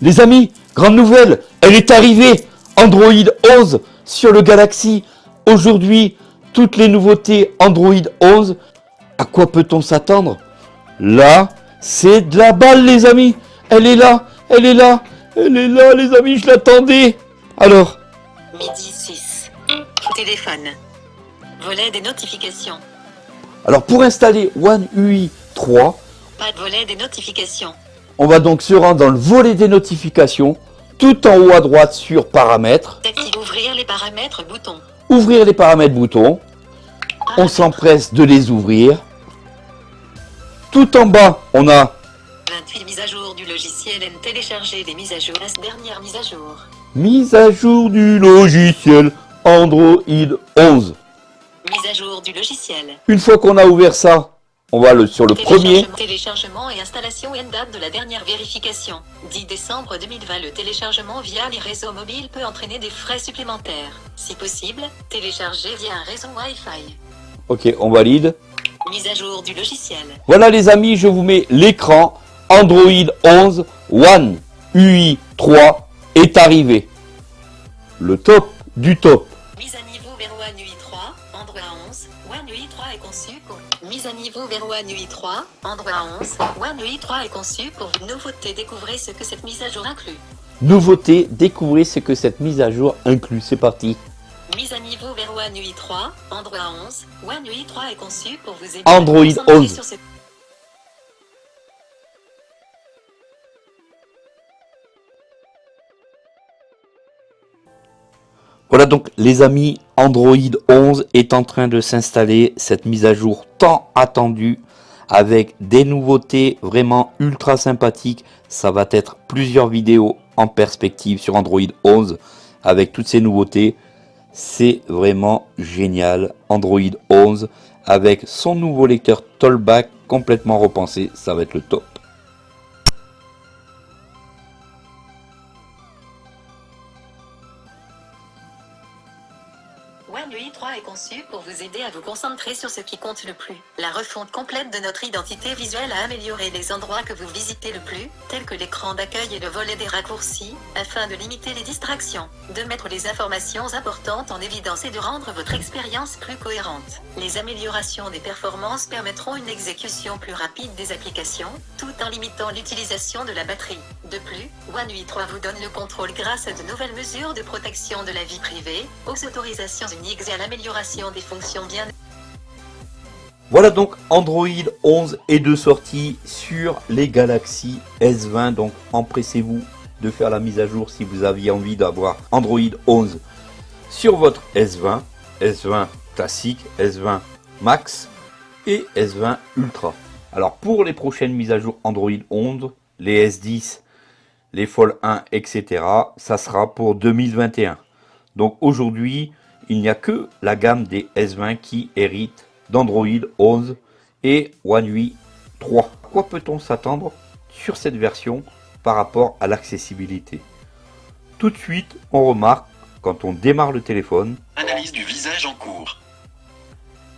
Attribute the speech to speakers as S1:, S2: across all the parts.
S1: Les amis, grande nouvelle, elle est arrivée Android 11 sur le Galaxy. Aujourd'hui, toutes les nouveautés Android 11. À quoi peut-on s'attendre? Là, c'est de la balle les amis Elle est là, elle est là, elle est là les amis, je l'attendais Alors
S2: Midi 6. Téléphone. Volet des notifications.
S1: Alors pour installer One UI 3,
S2: Pas de volet des notifications.
S1: On va donc se rendre dans le volet des notifications, tout en haut à droite sur paramètres,
S2: ouvrir les paramètres bouton.
S1: ouvrir les paramètres boutons, on s'empresse de les ouvrir. Tout en bas, on a
S2: 28 mise à jour du logiciel N télécharger les mises à jour. La dernière mise à jour.
S1: mise à jour du logiciel Android 11.
S2: Mise à jour du logiciel.
S1: Une fois qu'on a ouvert ça, on va le, sur le premier.
S2: Téléchargement- et installation N date de la dernière vérification. 10 décembre 2020. Le téléchargement via les réseaux mobiles peut entraîner des frais supplémentaires. Si possible, télécharger via un réseau Wi-Fi.
S1: Ok, on valide.
S2: Mise à jour du logiciel.
S1: Voilà les amis, je vous mets l'écran Android 11 One UI 3 est arrivé. Le top du top.
S2: Mise à niveau vers One UI 3, Android 11, One UI 3 est conçu pour une nouveauté. Découvrez ce que cette mise à jour inclut.
S1: Nouveauté, découvrez ce que cette mise à jour inclut. C'est parti.
S2: Mise à niveau vers One UI 3, Android 11, One UI 3 est conçu pour vous aider
S1: Android
S2: à vous concentrer
S1: 11.
S2: sur ce...
S1: Voilà donc les amis, Android 11 est en train de s'installer, cette mise à jour tant attendue, avec des nouveautés vraiment ultra sympathiques. Ça va être plusieurs vidéos en perspective sur Android 11, avec toutes ces nouveautés. C'est vraiment génial, Android 11, avec son nouveau lecteur Tollback complètement repensé, ça va être le top.
S2: Pour vous aider à vous concentrer sur ce qui compte le plus. La refonte complète de notre identité visuelle a amélioré les endroits que vous visitez le plus, tels que l'écran d'accueil et le volet des raccourcis, afin de limiter les distractions, de mettre les informations importantes en évidence et de rendre votre expérience plus cohérente. Les améliorations des performances permettront une exécution plus rapide des applications, tout en limitant l'utilisation de la batterie. De plus, One UI 3 vous donne le contrôle grâce à de nouvelles mesures de protection de la vie privée, aux autorisations uniques et à l'amélioration bien
S1: Voilà donc Android 11 est de sortie sur les Galaxy S20. Donc empressez-vous de faire la mise à jour si vous aviez envie d'avoir Android 11 sur votre S20, S20 classique, S20 Max et S20 Ultra. Alors pour les prochaines mises à jour Android 11, les S10, les Fold 1, etc., ça sera pour 2021. Donc aujourd'hui, il n'y a que la gamme des S20 qui hérite d'Android 11 et One UI 3. À quoi peut-on s'attendre sur cette version par rapport à l'accessibilité? Tout de suite, on remarque quand on démarre le téléphone,
S3: Analyse du visage en cours.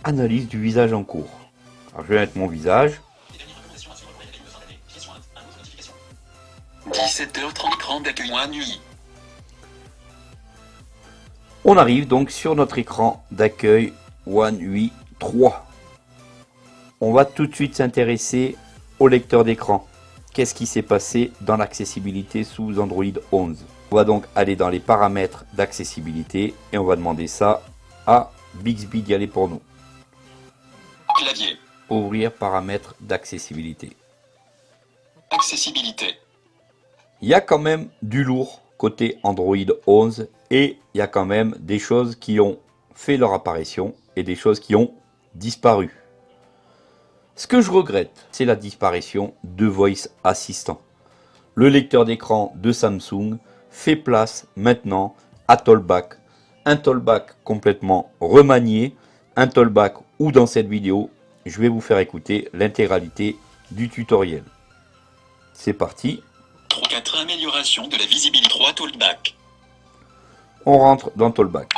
S1: analyse du visage en cours. Alors, je vais mettre mon visage.
S3: 17h30 écran d'accueil One UI.
S1: On arrive donc sur notre écran d'accueil One UI 3. On va tout de suite s'intéresser au lecteur d'écran. Qu'est-ce qui s'est passé dans l'accessibilité sous Android 11 On va donc aller dans les paramètres d'accessibilité et on va demander ça à Bixby d'y aller pour nous.
S3: Clavier.
S1: Ouvrir paramètres d'accessibilité.
S3: Accessibilité.
S1: Il y a quand même du lourd côté Android 11 et il y a quand même des choses qui ont fait leur apparition et des choses qui ont disparu. Ce que je regrette, c'est la disparition de Voice Assistant. Le lecteur d'écran de Samsung fait place maintenant à Tollback. Un Tollback complètement remanié, un Tollback où dans cette vidéo, je vais vous faire écouter l'intégralité du tutoriel. C'est parti,
S3: 4 améliorations de la visibilité 3 Toolback.
S1: on rentre dans Tollback.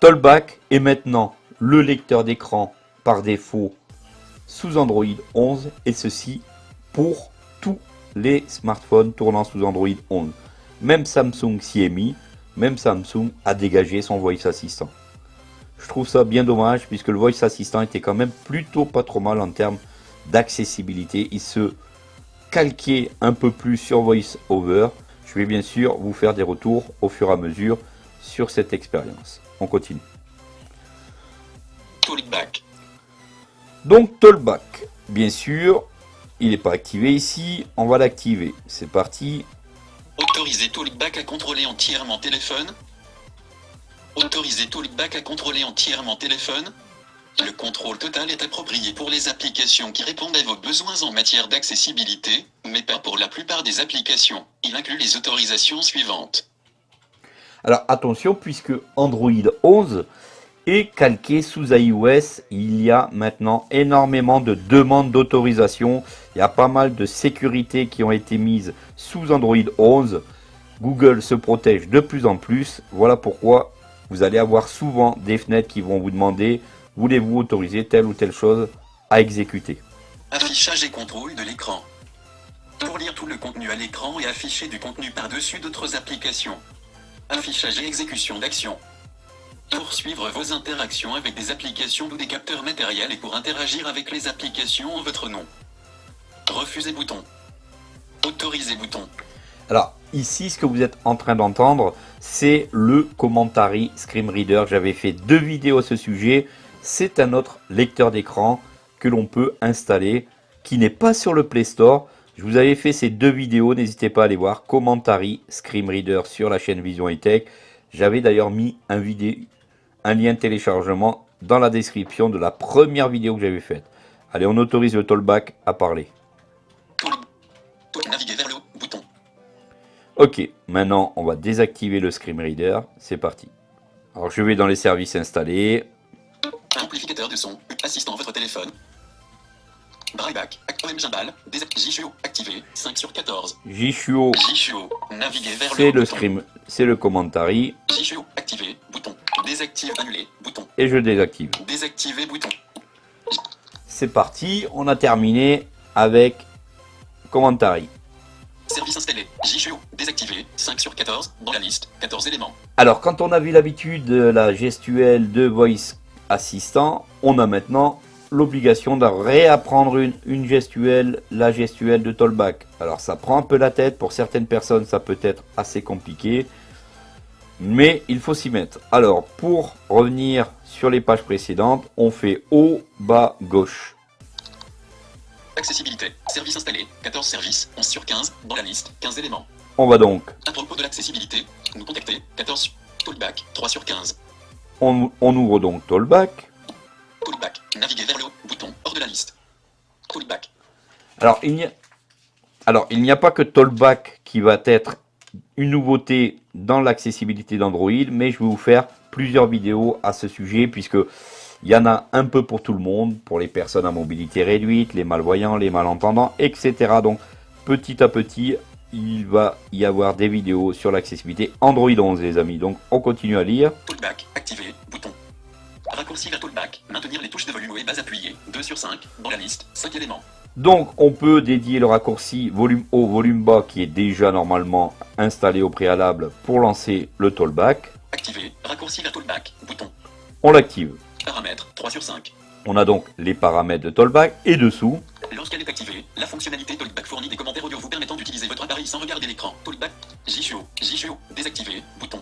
S1: Tollback est maintenant le lecteur d'écran par défaut sous Android 11 et ceci pour tous les smartphones tournant sous Android 11. Même Samsung s'y est mis, même Samsung a dégagé son Voice Assistant. Je trouve ça bien dommage puisque le Voice Assistant était quand même plutôt pas trop mal en termes d'accessibilité. Il se calquait un peu plus sur Voice Over. Je vais bien sûr vous faire des retours au fur et à mesure sur cette expérience. On continue.
S3: Talkback.
S1: Donc Talkback, bien sûr, il n'est pas activé ici, on va l'activer. C'est parti.
S3: Autoriser Talkback à contrôler entièrement téléphone. Autoriser Talkback à contrôler entièrement téléphone. Le contrôle total est approprié pour les applications qui répondent à vos besoins en matière d'accessibilité, mais pas pour la plupart des applications. Il inclut les autorisations suivantes.
S1: Alors attention, puisque Android 11 est calqué sous iOS, il y a maintenant énormément de demandes d'autorisation. Il y a pas mal de sécurités qui ont été mises sous Android 11. Google se protège de plus en plus. Voilà pourquoi vous allez avoir souvent des fenêtres qui vont vous demander voulez-vous autoriser telle ou telle chose à exécuter.
S3: Affichage et contrôle de l'écran. Pour lire tout le contenu à l'écran et afficher du contenu par-dessus d'autres applications. Affichage et exécution d'actions. Pour suivre vos interactions avec des applications ou des capteurs matériels et pour interagir avec les applications en votre nom. Refuser bouton. Autoriser bouton.
S1: Alors ici, ce que vous êtes en train d'entendre, c'est le Commentary Screen Reader. J'avais fait deux vidéos à ce sujet. C'est un autre lecteur d'écran que l'on peut installer, qui n'est pas sur le Play Store. Je vous avais fait ces deux vidéos, n'hésitez pas à aller voir. Commentary Screen Reader sur la chaîne Vision et Tech. J'avais d'ailleurs mis un, vidéo, un lien de téléchargement dans la description de la première vidéo que j'avais faite. Allez, on autorise le Tollback à parler.
S3: Naviguer vers le haut, bouton.
S1: Ok, maintenant on va désactiver le Screen Reader. C'est parti. Alors je vais dans les services installés.
S3: De son. Assistant votre téléphone. Brailleback. OM Gimbal. Jishuo. Activé. 5 sur 14.
S1: Jishuo,
S3: Jishuo. Naviguer vers le
S1: c'est le scream, c'est le commentary
S3: Jishuo. Activé. Bouton. Désactive. Annulé. Bouton.
S1: et je désactive.
S3: Désactiver. Bouton.
S1: C'est parti, on a terminé avec commentary.
S3: Service installé. Jishuo. Désactivé. 5 sur 14. Dans la liste. 14 éléments.
S1: Alors quand on a vu l'habitude de la gestuelle de Voice Assistant, on a maintenant l'obligation de réapprendre une, une gestuelle, la gestuelle de Tollback. Alors ça prend un peu la tête, pour certaines personnes ça peut être assez compliqué, mais il faut s'y mettre. Alors pour revenir sur les pages précédentes, on fait haut, bas, gauche.
S3: Accessibilité. Service installé. 14 services. 11 sur 15. Dans la liste. 15 éléments.
S1: On va donc,
S3: À propos de l'accessibilité. Nous contacter. 14. Talkback. 3 sur 15.
S1: On, on ouvre donc Tollback.
S3: Talkback. Naviguer vers le haut. Bouton. Hors de la liste. Talkback.
S1: Alors, il n'y a, alors, il n'y a pas que Tollback qui va être une nouveauté dans l'accessibilité d'Android, mais je vais vous faire plusieurs vidéos à ce sujet, puisque il y en a un peu pour tout le monde, pour les personnes à mobilité réduite, les malvoyants, les malentendants, etc. Donc, petit à petit, il va y avoir des vidéos sur l'accessibilité Android 11, les amis. Donc, on continue à lire.
S3: Talkback. Activé. Bouton. Raccourci vers Talkback. Maintenir les touches de volume haut et bas appuyées. 2 sur 5. Dans la liste. 5 éléments.
S1: Donc, on peut dédier le raccourci volume haut, volume bas, qui est déjà normalement installé au préalable pour lancer le Tollback.
S3: Activé. Raccourci vers Talkback. Bouton.
S1: On l'active.
S3: Paramètres. 3 sur 5.
S1: On a donc les paramètres de Tollback et dessous,
S3: Lorsqu'elle est activée, la fonctionnalité Talkback fournit des commentaires audio vous permettant d'utiliser votre appareil sans regarder l'écran. Talkback. Jishuo. Jishuo. Désactivé. Bouton.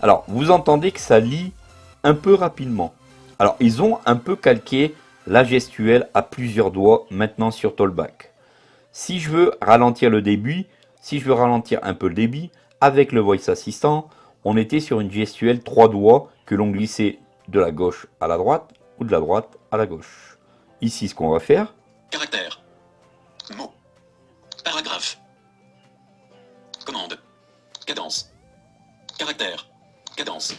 S1: alors vous entendez que ça lit un peu rapidement. Alors ils ont un peu calqué la gestuelle à plusieurs doigts maintenant sur Tollback. Si je veux ralentir le débit, si je veux ralentir un peu le débit, avec le Voice Assistant, on était sur une gestuelle trois doigts que l'on glissait de la gauche à la droite ou de la droite à la gauche. Ici ce qu'on va faire,
S3: Caractère. Mot. Paragraphe. Commande. Cadence. Caractère. Cadence.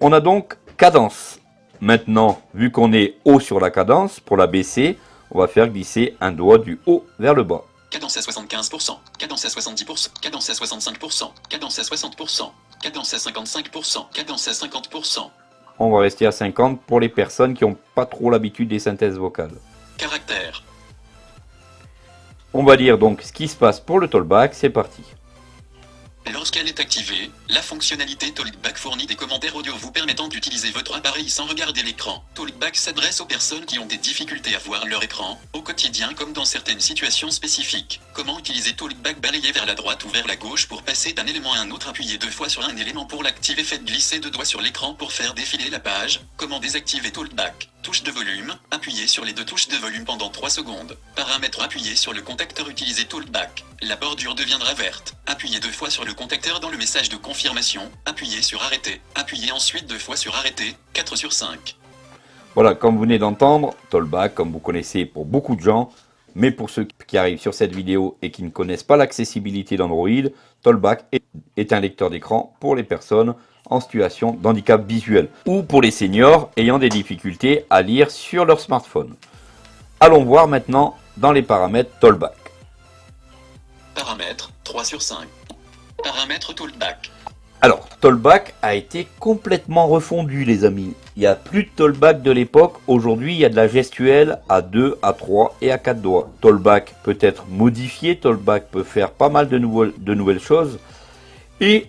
S1: On a donc cadence. Maintenant, vu qu'on est haut sur la cadence, pour la baisser, on va faire glisser un doigt du haut vers le bas.
S3: Cadence à 75%. Cadence à 70%. Cadence à 65%. Cadence à 60%. Cadence à 55%. Cadence à 50%.
S1: On va rester à 50 pour les personnes qui n'ont pas trop l'habitude des synthèses vocales.
S3: Caractère.
S1: On va lire donc ce qui se passe pour le Tollback, c'est parti.
S3: Lorsqu'elle est activée, la fonctionnalité Talkback fournit des commentaires audio vous permettant d'utiliser votre appareil sans regarder l'écran. Talkback s'adresse aux personnes qui ont des difficultés à voir leur écran, au quotidien comme dans certaines situations spécifiques. Comment utiliser Talkback Balayer vers la droite ou vers la gauche pour passer d'un élément à un autre Appuyez deux fois sur un élément pour l'activer Faites glisser deux doigts sur l'écran pour faire défiler la page. Comment désactiver Talkback Touche de volume, appuyez sur les deux touches de volume pendant 3 secondes. Paramètres appuyez sur le contacteur utilisé Talkback. La bordure deviendra verte. Appuyez deux fois sur le contacteur dans le message de confirmation. Appuyez sur arrêter. Appuyez ensuite deux fois sur arrêter. 4 sur 5.
S1: Voilà, comme vous venez d'entendre, Tollback, comme vous connaissez pour beaucoup de gens, mais pour ceux qui arrivent sur cette vidéo et qui ne connaissent pas l'accessibilité d'Android, Tollback est un lecteur d'écran pour les personnes en situation d'handicap visuel ou pour les seniors ayant des difficultés à lire sur leur smartphone. Allons voir maintenant dans les paramètres Tollback.
S3: Paramètres 3 sur 5. Paramètres Tollback.
S1: Alors, Tollback a été complètement refondu les amis. Il n'y a plus de Tollback de l'époque. Aujourd'hui, il y a de la gestuelle à 2, à 3 et à 4 doigts. Tollback peut être modifié. Tollback peut faire pas mal de, de nouvelles choses. Et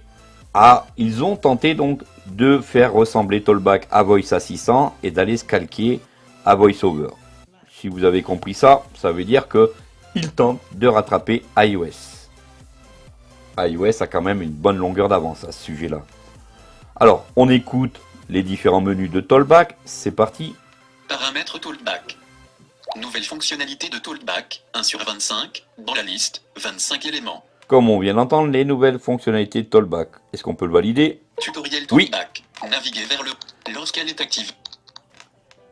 S1: ah, ils ont tenté donc de faire ressembler Tollback à Voice Assistant et d'aller se calquer à VoiceOver. Si vous avez compris ça, ça veut dire que ils tentent de rattraper iOS. iOS a quand même une bonne longueur d'avance à ce sujet-là. Alors, on écoute les différents menus de Tollback. C'est parti.
S3: Paramètres Tollback. Nouvelle fonctionnalité de Tollback, 1 sur 25, dans la liste, 25 éléments.
S1: Comme on vient d'entendre, les nouvelles fonctionnalités de Tollback. Est-ce qu'on peut le valider?
S3: Tutoriel Tollback. Naviguer vers le... Lorsqu'elle est active.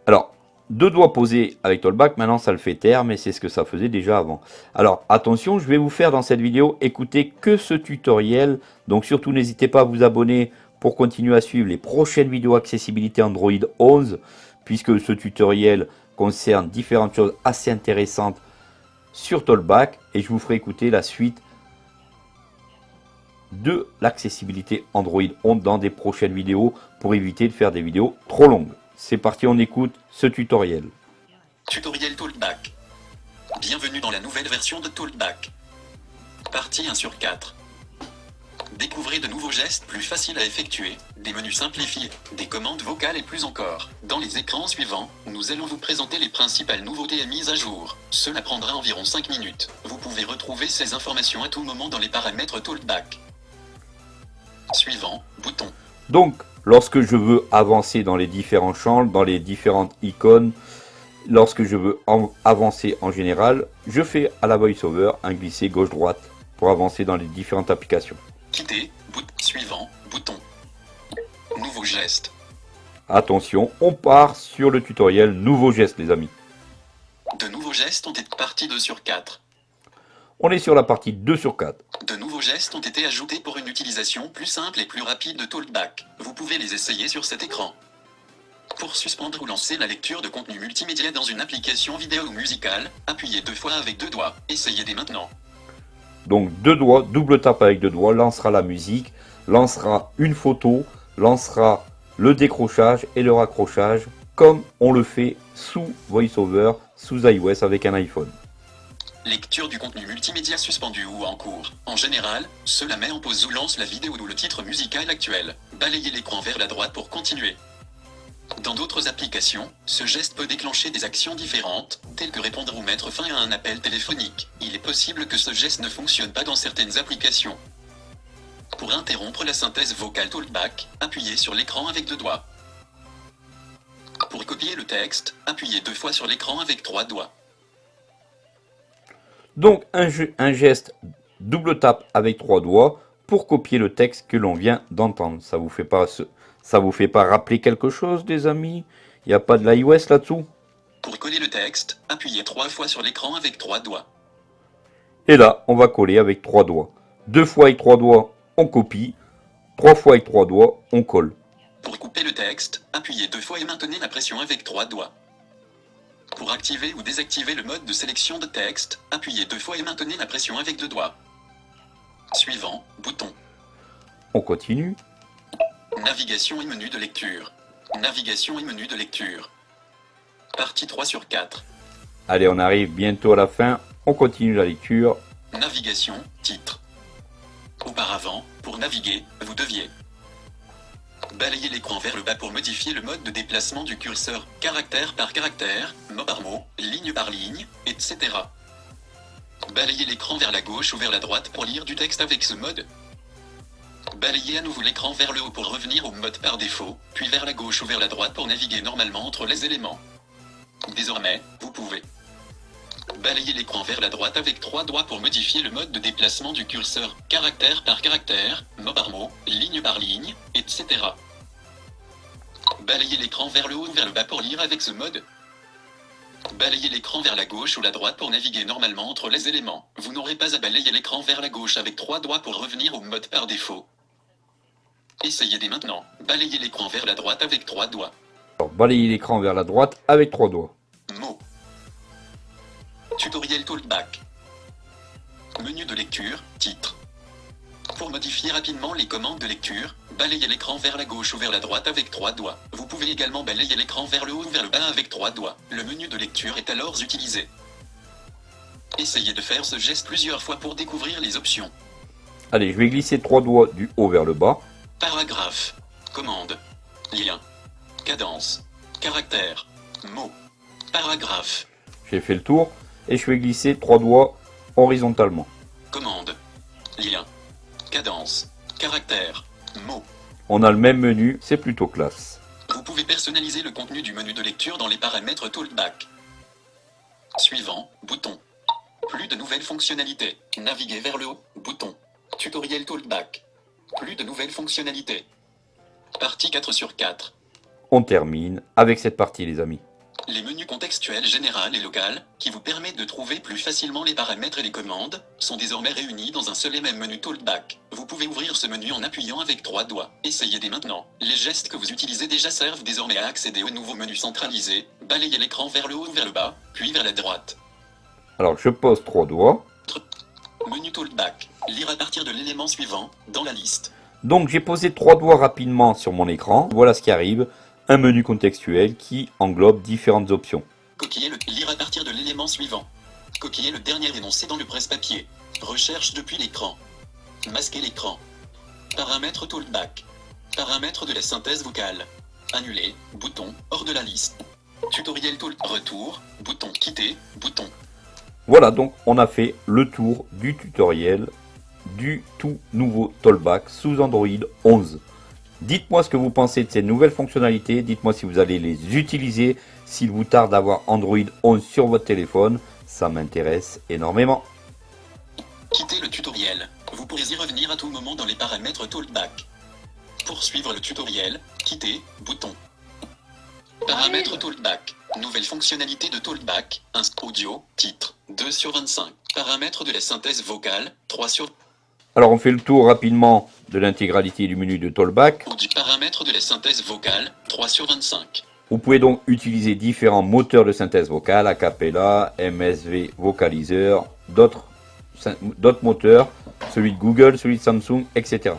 S1: Alors, deux doigts posés avec Tollback, maintenant ça le fait taire, mais c'est ce que ça faisait déjà avant. Alors attention, je vais vous faire dans cette vidéo écouter que ce tutoriel, donc surtout n'hésitez pas à vous abonner pour continuer à suivre les prochaines vidéos accessibilité Android 11, puisque ce tutoriel concerne différentes choses assez intéressantes sur Tollback, et je vous ferai écouter la suite de l'accessibilité Android 11 dans des prochaines vidéos pour éviter de faire des vidéos trop longues. C'est parti, on écoute ce tutoriel.
S3: Tutoriel Talkback. Bienvenue dans la nouvelle version de Talkback. Partie 1 sur 4. Découvrez de nouveaux gestes plus faciles à effectuer, des menus simplifiés, des commandes vocales et plus encore. Dans les écrans suivants, nous allons vous présenter les principales nouveautés et mises à jour. Cela prendra environ 5 minutes. Vous pouvez retrouver ces informations à tout moment dans les paramètres Talkback. Suivant, bouton.
S1: Donc, lorsque je veux avancer dans les différents champs, dans les différentes icônes, lorsque je veux avancer en général, je fais à la VoiceOver un glisser gauche-droite pour avancer dans les différentes applications.
S3: Quitter, bouton, suivant, bouton. Nouveau geste.
S1: Attention, on part sur le tutoriel nouveau geste les amis.
S3: De nouveaux gestes ont été partis 2 sur 4.
S1: On est sur la partie 2 sur 4.
S3: De nouveaux gestes ont été ajoutés pour une utilisation plus simple et plus rapide de Talkback. Vous pouvez les essayer sur cet écran. Pour suspendre ou lancer la lecture de contenu multimédia dans une application vidéo ou musicale, appuyez deux fois avec deux doigts. Essayez dès maintenant.
S1: Donc deux doigts, double tape avec deux doigts, lancera la musique, lancera une photo, lancera le décrochage et le raccrochage, comme on le fait sous VoiceOver, sous iOS avec un iPhone.
S3: Lecture du contenu multimédia suspendu ou en cours. En général, cela met en pause ou lance la vidéo ou le titre musical actuel. Balayez l'écran vers la droite pour continuer. Dans d'autres applications, ce geste peut déclencher des actions différentes, telles que répondre ou mettre fin à un appel téléphonique. Il est possible que ce geste ne fonctionne pas dans certaines applications. Pour interrompre la synthèse vocale Talkback, appuyez sur l'écran avec deux doigts. Pour copier le texte, appuyez deux fois sur l'écran avec trois doigts.
S1: Donc un, geste double tape avec trois doigts pour copier le texte que l'on vient d'entendre. Ça vous fait pas ça vous fait pas rappeler quelque chose, des amis? Il n'y a pas de l'iOS là-dessous?
S3: Pour coller le texte, appuyez trois fois sur l'écran avec trois doigts.
S1: Et là, on va coller avec trois doigts. Deux fois avec trois doigts, on copie. Trois fois avec trois doigts, on colle.
S3: Pour couper le texte, appuyez deux fois et maintenez la pression avec trois doigts. Pour activer ou désactiver le mode de sélection de texte, appuyez deux fois et maintenez la pression avec deux doigts. Suivant, bouton.
S1: On continue.
S3: Navigation et menu de lecture. Navigation et menu de lecture. Partie 3 sur 4.
S1: Allez, on arrive bientôt à la fin. On continue la lecture.
S3: Navigation, titre. Auparavant, pour naviguer, vous deviez balayer l'écran vers le bas pour modifier le mode de déplacement du curseur, caractère par caractère, mot par mot, ligne par ligne, etc. Balayer l'écran vers la gauche ou vers la droite pour lire du texte avec ce mode. Balayez à nouveau l'écran vers le haut pour revenir au mode par défaut, puis vers la gauche ou vers la droite pour naviguer normalement entre les éléments. Désormais, vous pouvez balayer l'écran vers la droite avec trois doigts pour modifier le mode de déplacement du curseur, caractère par caractère, mot par mot, ligne par ligne, etc. Balayer l'écran vers le haut ou vers le bas pour lire avec ce mode. Balayez l'écran vers la gauche ou la droite pour naviguer normalement entre les éléments. Vous n'aurez pas à balayer l'écran vers la gauche avec trois doigts pour revenir au mode par défaut. Essayez dès maintenant. Balayez l'écran vers la droite avec trois doigts.
S1: Alors, balayer l'écran vers la droite avec trois doigts.
S3: Tutoriel Talkback. Menu de lecture, titre. Pour modifier rapidement les commandes de lecture, balayez l'écran vers la gauche ou vers la droite avec trois doigts. Vous pouvez également balayer l'écran vers le haut ou vers le bas avec trois doigts. Le menu de lecture est alors utilisé. Essayez de faire ce geste plusieurs fois pour découvrir les options.
S1: Allez, je vais glisser trois doigts du haut vers le bas.
S3: Paragraphe. Commande. Lien. Cadence. Caractère. Mot. Paragraphe.
S1: J'ai fait le tour et je vais glisser trois doigts horizontalement.
S3: Commande. Lien. Cadence. Caractère. Mot.
S1: On a le même menu, c'est plutôt classe.
S3: Vous pouvez personnaliser le contenu du menu de lecture dans les paramètres Talkback. Suivant, bouton. Plus de nouvelles fonctionnalités. Naviguer vers le haut, bouton. Tutoriel Talkback. Plus de nouvelles fonctionnalités. Partie 4 sur 4.
S1: On termine avec cette partie les amis.
S3: Les menus contextuels général et local, qui vous permettent de trouver plus facilement les paramètres et les commandes, sont désormais réunis dans un seul et même menu Talkback. Vous pouvez ouvrir ce menu en appuyant avec trois doigts. Essayez dès maintenant. Les gestes que vous utilisez déjà servent désormais à accéder au nouveau menu centralisé. Balayez l'écran vers le haut ou vers le bas, puis vers la droite.
S1: Alors je pose trois doigts.
S3: Menu Talkback. Lire à partir de l'élément suivant, dans la liste.
S1: Donc j'ai posé trois doigts rapidement sur mon écran. Voilà ce qui arrive. Un menu contextuel qui englobe différentes options.
S3: Coquiller le lire à partir de l'élément suivant. Coquiller le dernier énoncé dans le presse-papier. Recherche depuis l'écran. Masquer l'écran. Paramètres Talkback. Paramètres de la synthèse vocale. Annuler, bouton, hors de la liste. Tutoriel Talk, retour, bouton, quitter, bouton.
S1: Voilà donc on a fait le tour du tutoriel du tout nouveau Tollback sous Android 11. Dites-moi ce que vous pensez de ces nouvelles fonctionnalités, dites-moi si vous allez les utiliser, s'il vous tarde d'avoir Android 11 sur votre téléphone, ça m'intéresse énormément.
S3: Quittez le tutoriel. Vous pourrez y revenir à tout moment dans les paramètres Talkback. Pour suivre le tutoriel, quittez, bouton. Paramètres Talkback. Nouvelle fonctionnalité de Talkback. Un audio, titre, 2 sur 25. Paramètres de la synthèse vocale, 3 sur
S1: Alors on fait le tour rapidement de l'intégralité du menu de Tollback.
S3: audio. Paramètres de la synthèse vocale, 3 sur 25.
S1: Vous pouvez donc utiliser différents moteurs de synthèse vocale, Acapella, MSV Vocalizer, d'autres moteurs, celui de Google, celui de Samsung, etc.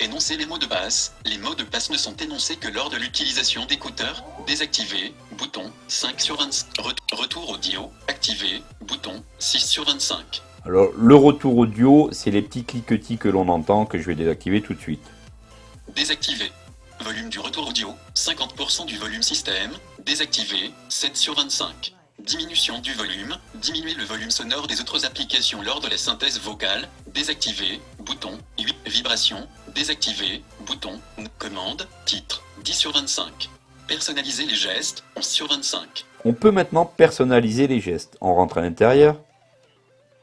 S3: Énoncer les mots de passe. Les mots de passe ne sont énoncés que lors de l'utilisation d'écouteurs. Désactivé, bouton, 5 sur 25. Re- retour audio, activé, bouton, 6 sur 25.
S1: Alors le retour audio, c'est les petits cliquetis que l'on entend que je vais désactiver tout de suite.
S3: Désactivé. Volume du retour audio, 50% du volume système. Désactivé, 7 sur 25. Diminution du volume, diminuer le volume sonore des autres applications lors de la synthèse vocale. Désactivé, bouton, 8. Vibration, désactivé, bouton, commande, titre, 10 sur 25. Personnaliser les gestes, 11 sur 25.
S1: On peut maintenant personnaliser les gestes. On rentre à l'intérieur.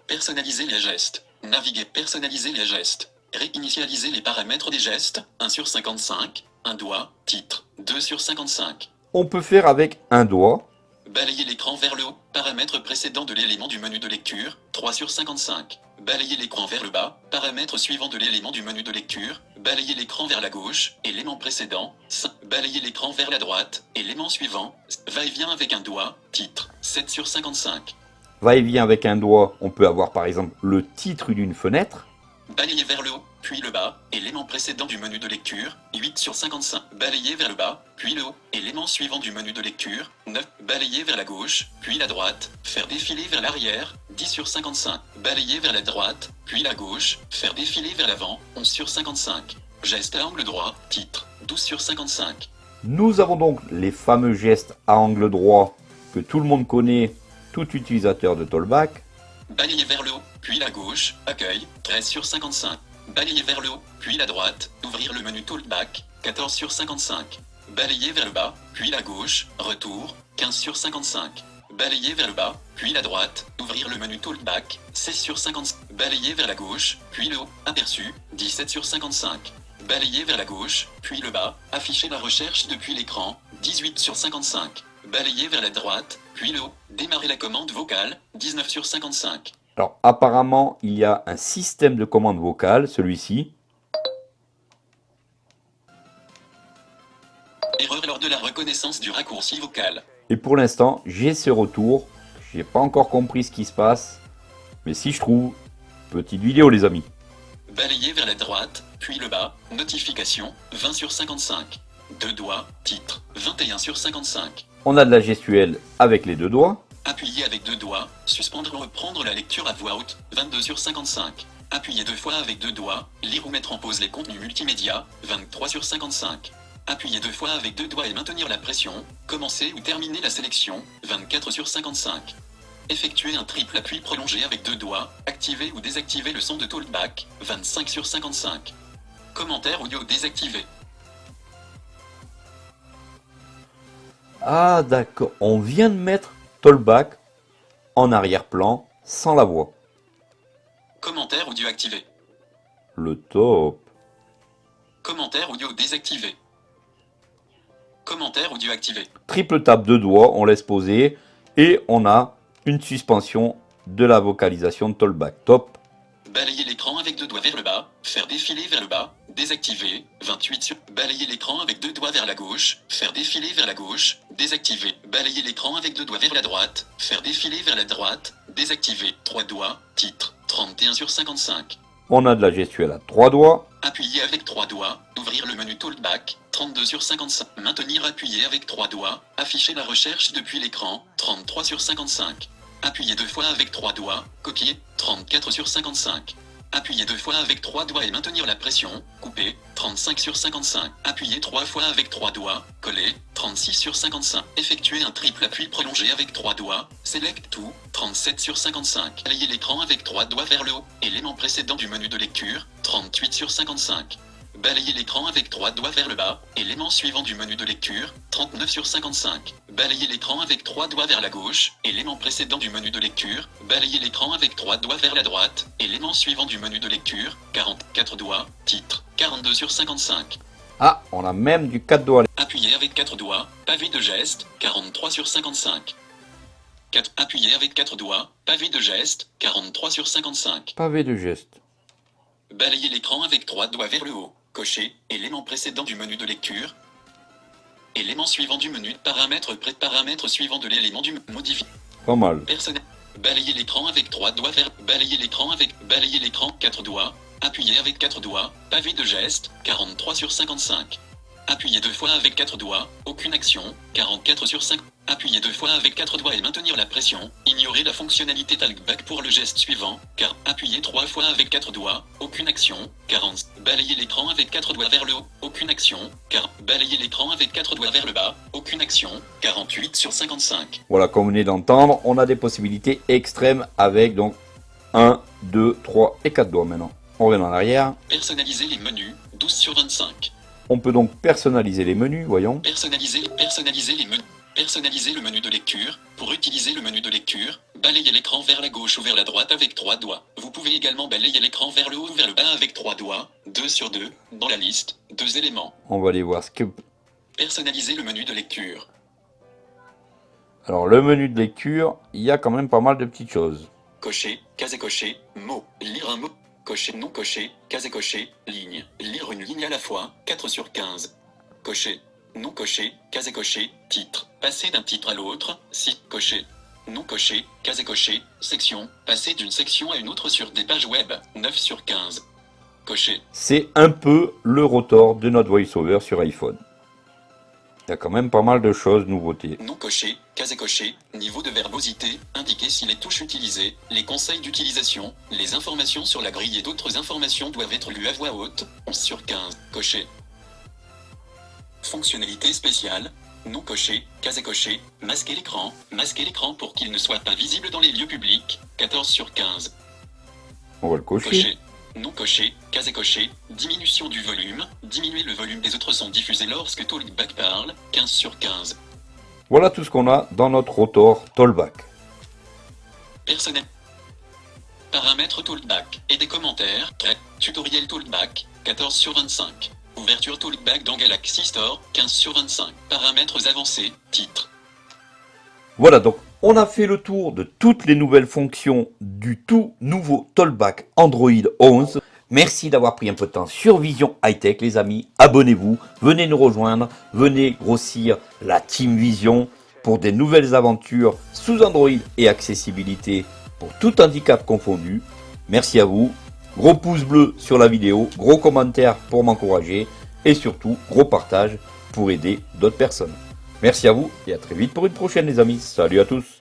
S3: Personnaliser les gestes. Naviguer, personnaliser les gestes. Réinitialiser les paramètres des gestes, 1 sur 55. Un doigt, titre, 2 sur 55.
S1: On peut faire avec un doigt.
S3: Balayer l'écran vers le haut, paramètre précédent de l'élément du menu de lecture, 3 sur 55. Balayer l'écran vers le bas, paramètre suivant de l'élément du menu de lecture, balayer l'écran vers la gauche, élément précédent, 5. Balayer l'écran vers la droite, élément suivant, va-et-vient avec un doigt, titre, 7 sur 55.
S1: Va-et-vient avec un doigt. On peut avoir par exemple le titre d'une fenêtre.
S3: Balayer vers le haut, puis le bas, élément précédent du menu de lecture, 8 sur 55. Balayer vers le bas, puis le haut, élément suivant du menu de lecture, 9. Balayer vers la gauche, puis la droite, faire défiler vers l'arrière, 10 sur 55. Balayer vers la droite, puis la gauche, faire défiler vers l'avant, 11 sur 55. Geste à angle droit, titre, 12 sur 55.
S1: Nous avons donc les fameux gestes à angle droit que tout le monde connaît, tout utilisateur de Tollback.
S3: Balayer vers le haut, puis la gauche, accueil, 13 sur 55. Balayer vers le haut, puis la droite, ouvrir le menu Talkback, 14 sur 55. Balayer vers le bas, puis la gauche, retour, 15 sur 55. Balayer vers le bas, puis la droite, ouvrir le menu Talkback, 16 sur 55. Balayer vers la gauche, puis le haut, aperçu, 17 sur 55. Balayer vers la gauche, puis le bas, afficher la recherche depuis l'écran, 18 sur 55. Balayer vers la droite, puis le haut, démarrer la commande vocale, 19 sur 55.
S1: Alors apparemment, il y a un système de commande vocale, celui-ci.
S3: Erreur lors de la reconnaissance du raccourci vocal.
S1: Et pour l'instant, j'ai ce retour. J'ai pas encore compris ce qui se passe. Mais si je trouve, petite vidéo les amis.
S3: Balayer vers la droite, puis le bas, notification, 20 sur 55. Deux doigts, titre, 21 sur 55.
S1: On a de la gestuelle avec les deux doigts.
S3: Appuyer avec deux doigts, suspendre ou reprendre la lecture à voix haute, 22 sur 55. Appuyer deux fois avec deux doigts, lire ou mettre en pause les contenus multimédia, 23 sur 55. Appuyer deux fois avec deux doigts et maintenir la pression, commencer ou terminer la sélection, 24 sur 55. Effectuer un triple appui prolongé avec deux doigts, activer ou désactiver le son de talkback, 25 sur 55. Commentaire audio désactivé.
S1: Ah d'accord, on vient de mettre Tollback en arrière-plan sans la voix.
S3: Commentaire audio activé.
S1: Le top.
S3: Commentaire audio désactivé. Commentaire audio activé.
S1: Triple tape de doigts, on laisse poser et on a une suspension de la vocalisation de Tollback. Top.
S3: Balayer l'écran avec deux doigts vers le bas, faire défiler vers le bas, désactiver, 28 sur... Balayer l'écran avec deux doigts vers la gauche, faire défiler vers la gauche, désactiver. Balayer l'écran avec deux doigts vers la droite, faire défiler vers la droite, désactiver. Trois doigts, titre, 31 sur 55.
S1: On a de la gestuelle à trois doigts.
S3: Appuyer avec trois doigts, ouvrir le menu Talkback, 32 sur 55. Maintenir appuyé avec trois doigts, afficher la recherche depuis l'écran, 33 sur 55. Appuyer deux fois avec trois doigts, coquille, 34 sur 55. Appuyer deux fois avec trois doigts et maintenir la pression, couper, 35 sur 55. Appuyer trois fois avec trois doigts, coller, 36 sur 55. Effectuer un triple appui prolongé avec trois doigts, select tout, 37 sur 55. Balayer l'écran avec trois doigts vers le haut, élément précédent du menu de lecture, 38 sur 55. Balayer l'écran avec trois doigts vers le bas, élément suivant du menu de lecture, 39 sur 55. Balayer l'écran avec trois doigts vers la gauche, élément précédent du menu de lecture, balayer l'écran avec trois doigts vers la droite, élément suivant du menu de lecture, 44 doigts, titre, 42 sur 55.
S1: Ah, on a même du 4 doigts.
S3: Appuyer avec quatre doigts, pavé de geste, 43 sur 55. 4. Appuyer avec quatre doigts, pavé de geste, 43 sur 55.
S1: Pavé de geste.
S3: Balayer l'écran avec trois doigts vers le haut. Cocher, élément précédent du menu de lecture. Élément suivant du menu, paramètres près paramètres suivant de l'élément du modifie.
S1: Pas mal.
S3: Personnel. Balayer l'écran avec trois doigts vers. Balayer l'écran avec. Balayer l'écran, quatre doigts. Appuyer avec quatre doigts. Pavé de geste, 43 sur 55. Appuyer deux fois avec quatre doigts. Aucune action, 44 sur 5. Appuyer deux fois avec quatre doigts et maintenir la pression. Ignorer la fonctionnalité talkback pour le geste suivant. Car appuyer trois fois avec quatre doigts. Aucune action, 40. Balayer l'écran avec quatre doigts vers le haut. Aucune action. Car balayer l'écran avec quatre doigts vers le bas. Aucune action, 48 sur 55.
S1: Voilà, comme vous venez d'entendre, on a des possibilités extrêmes avec donc 1, 2, 3 et 4 doigts maintenant. On revient en arrière.
S3: Personnaliser les menus, 12 sur 25.
S1: On peut donc personnaliser les menus, voyons.
S3: Personnaliser, personnaliser les menus. Personnaliser le menu de lecture. Pour utiliser le menu de lecture, balayez l'écran vers la gauche ou vers la droite avec trois doigts. Vous pouvez également balayer l'écran vers le haut ou vers le bas avec trois doigts, 2 sur 2, dans la liste, deux éléments.
S1: On va aller voir ce que...
S3: Personnaliser le menu de lecture.
S1: Alors, le menu de lecture, il y a quand même pas mal de petites choses.
S3: Cocher, case cocher, mot, lire un mot, cocher, non cocher, case cocher, ligne, lire une ligne à la fois, 4 sur 15. Cocher, non cocher, case cocher, titre, passer d'un titre à l'autre, si, cocher. Non coché, case coché, section, passer d'une section à une autre sur des pages web, 9 sur 15. Coché.
S1: C'est un peu le rotor de notre VoiceOver sur iPhone. Il y a quand même pas mal de choses, nouveautés.
S3: Non coché, casé coché, niveau de verbosité, indiquer si les touches utilisées, les conseils d'utilisation, les informations sur la grille et d'autres informations doivent être lues à voix haute, 11 sur 15, coché. Fonctionnalité spéciale, non coché, casé coché, masquer l'écran, masquer l'écran pour qu'il ne soit pas visible dans les lieux publics, 14 sur 15,
S1: On va le cocher.
S3: coché. Non coché, casé coché, diminution du volume, diminuer le volume des autres sons diffusés lorsque Talkback parle, 15 sur 15.
S1: Voilà tout ce qu'on a dans notre rotor Tollback.
S3: Personnel. Paramètres Talkback et des commentaires. Tutoriel Talkback. 14 sur 25. Ouverture Talkback dans Galaxy Store. 15 sur 25. Paramètres avancés. Titre.
S1: Voilà donc, on a fait le tour de toutes les nouvelles fonctions du tout nouveau Tollback Android 11. Merci d'avoir pris un peu de temps sur Vision High Tech les amis. Abonnez-vous, venez nous rejoindre, venez grossir la Team Vision pour des nouvelles aventures sous Android et accessibilité pour tout handicap confondu. Merci à vous. Gros pouce bleu sur la vidéo, gros commentaire pour m'encourager et surtout gros partage pour aider d'autres personnes. Merci à vous et à très vite pour une prochaine les amis. Salut à tous